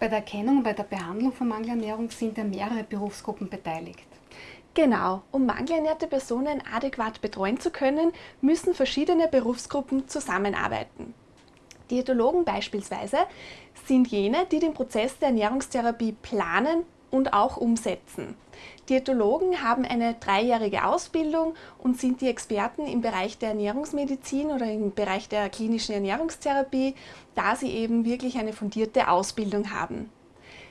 Bei der Erkennung und bei der Behandlung von Mangelernährung sind ja mehrere Berufsgruppen beteiligt. Genau, um mangelernährte Personen adäquat betreuen zu können, müssen verschiedene Berufsgruppen zusammenarbeiten. Diätologen beispielsweise sind jene, die den Prozess der Ernährungstherapie planen und auch umsetzen. Diätologen haben eine dreijährige Ausbildung und sind die Experten im Bereich der Ernährungsmedizin oder im Bereich der klinischen Ernährungstherapie, da sie eben wirklich eine fundierte Ausbildung haben.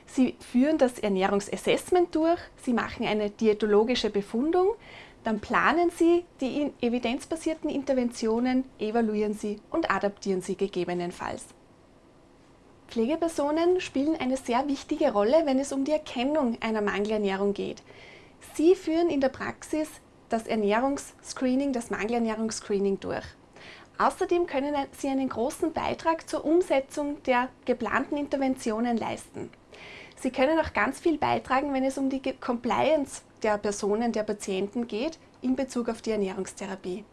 Sie führen das Ernährungsassessment durch, Sie machen eine diätologische Befundung, dann planen Sie die evidenzbasierten Interventionen, evaluieren Sie und adaptieren Sie gegebenenfalls. Pflegepersonen spielen eine sehr wichtige Rolle, wenn es um die Erkennung einer Mangelernährung geht. Sie führen in der Praxis das Ernährungsscreening, das Mangelernährungsscreening durch. Außerdem können Sie einen großen Beitrag zur Umsetzung der geplanten Interventionen leisten. Sie können auch ganz viel beitragen, wenn es um die Compliance der Personen, der Patienten geht, in Bezug auf die Ernährungstherapie.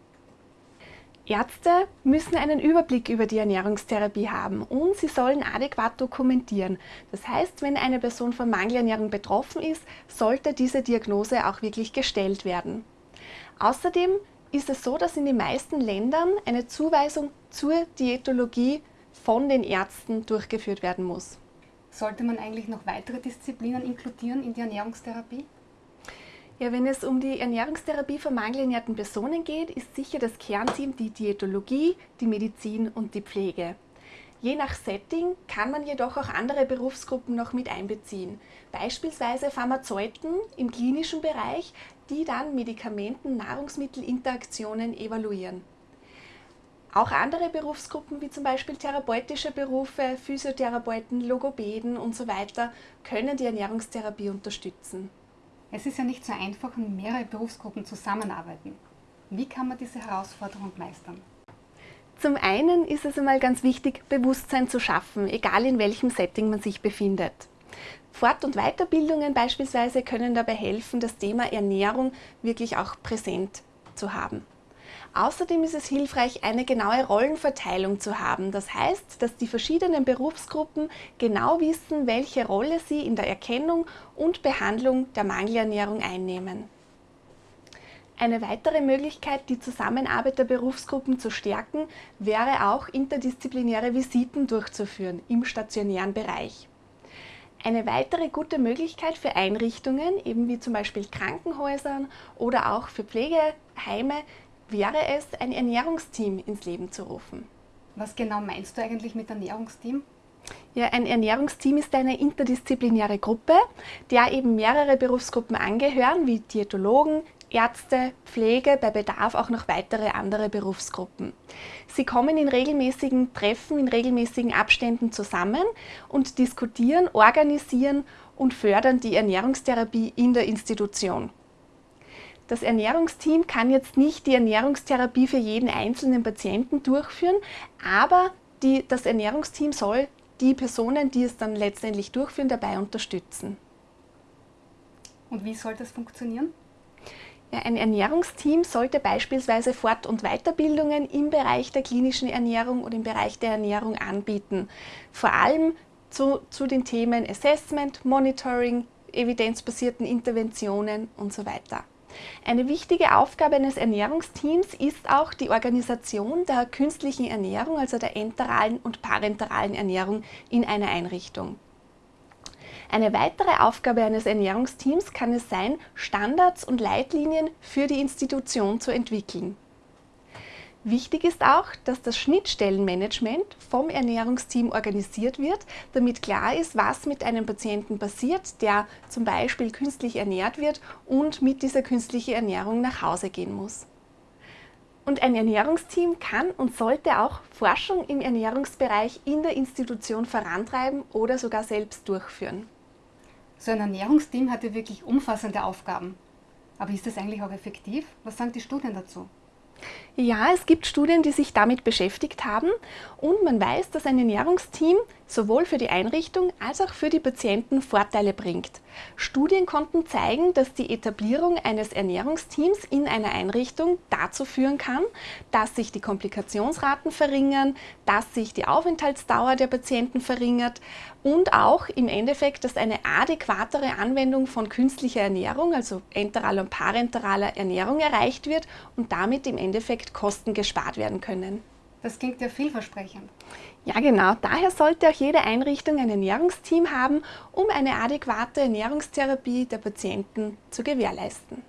Ärzte müssen einen Überblick über die Ernährungstherapie haben und sie sollen adäquat dokumentieren. Das heißt, wenn eine Person von Mangelernährung betroffen ist, sollte diese Diagnose auch wirklich gestellt werden. Außerdem ist es so, dass in den meisten Ländern eine Zuweisung zur Diätologie von den Ärzten durchgeführt werden muss. Sollte man eigentlich noch weitere Disziplinen inkludieren in die Ernährungstherapie? Ja, wenn es um die Ernährungstherapie von mangelernährten Personen geht, ist sicher das Kernteam die Diätologie, die Medizin und die Pflege. Je nach Setting kann man jedoch auch andere Berufsgruppen noch mit einbeziehen, beispielsweise Pharmazeuten im klinischen Bereich, die dann Medikamenten-Nahrungsmittel-Interaktionen evaluieren. Auch andere Berufsgruppen wie zum Beispiel therapeutische Berufe, Physiotherapeuten, Logopäden und so können die Ernährungstherapie unterstützen. Es ist ja nicht so einfach, wenn mehrere Berufsgruppen zusammenarbeiten. Wie kann man diese Herausforderung meistern? Zum einen ist es einmal ganz wichtig, Bewusstsein zu schaffen, egal in welchem Setting man sich befindet. Fort- und Weiterbildungen beispielsweise können dabei helfen, das Thema Ernährung wirklich auch präsent zu haben. Außerdem ist es hilfreich, eine genaue Rollenverteilung zu haben. Das heißt, dass die verschiedenen Berufsgruppen genau wissen, welche Rolle sie in der Erkennung und Behandlung der Mangelernährung einnehmen. Eine weitere Möglichkeit, die Zusammenarbeit der Berufsgruppen zu stärken, wäre auch interdisziplinäre Visiten durchzuführen im stationären Bereich. Eine weitere gute Möglichkeit für Einrichtungen, eben wie zum Beispiel Krankenhäusern oder auch für Pflegeheime, wäre es, ein Ernährungsteam ins Leben zu rufen. Was genau meinst du eigentlich mit Ernährungsteam? Ja, ein Ernährungsteam ist eine interdisziplinäre Gruppe, der eben mehrere Berufsgruppen angehören, wie Diätologen, Ärzte, Pflege, bei Bedarf auch noch weitere andere Berufsgruppen. Sie kommen in regelmäßigen Treffen, in regelmäßigen Abständen zusammen und diskutieren, organisieren und fördern die Ernährungstherapie in der Institution. Das Ernährungsteam kann jetzt nicht die Ernährungstherapie für jeden einzelnen Patienten durchführen, aber die, das Ernährungsteam soll die Personen, die es dann letztendlich durchführen, dabei unterstützen. Und wie soll das funktionieren? Ja, ein Ernährungsteam sollte beispielsweise Fort- und Weiterbildungen im Bereich der klinischen Ernährung oder im Bereich der Ernährung anbieten. Vor allem zu, zu den Themen Assessment, Monitoring, evidenzbasierten Interventionen und so weiter. Eine wichtige Aufgabe eines Ernährungsteams ist auch die Organisation der künstlichen Ernährung, also der enteralen und parenteralen Ernährung in einer Einrichtung. Eine weitere Aufgabe eines Ernährungsteams kann es sein, Standards und Leitlinien für die Institution zu entwickeln. Wichtig ist auch, dass das Schnittstellenmanagement vom Ernährungsteam organisiert wird, damit klar ist, was mit einem Patienten passiert, der zum Beispiel künstlich ernährt wird und mit dieser künstlichen Ernährung nach Hause gehen muss. Und ein Ernährungsteam kann und sollte auch Forschung im Ernährungsbereich in der Institution vorantreiben oder sogar selbst durchführen. So ein Ernährungsteam hat ja wirklich umfassende Aufgaben. Aber ist das eigentlich auch effektiv? Was sagen die Studien dazu? Ja, es gibt Studien, die sich damit beschäftigt haben und man weiß, dass ein Ernährungsteam sowohl für die Einrichtung als auch für die Patienten Vorteile bringt. Studien konnten zeigen, dass die Etablierung eines Ernährungsteams in einer Einrichtung dazu führen kann, dass sich die Komplikationsraten verringern, dass sich die Aufenthaltsdauer der Patienten verringert und auch im Endeffekt, dass eine adäquatere Anwendung von künstlicher Ernährung, also enteraler und parenteraler Ernährung erreicht wird und damit im Endeffekt Kosten gespart werden können. Das klingt ja vielversprechend. Ja, genau. Daher sollte auch jede Einrichtung ein Ernährungsteam haben, um eine adäquate Ernährungstherapie der Patienten zu gewährleisten.